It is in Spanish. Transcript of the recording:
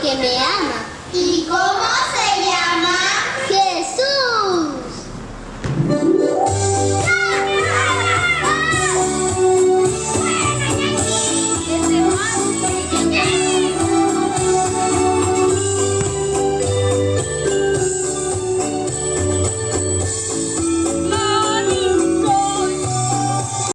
que me ama. ¿Y cómo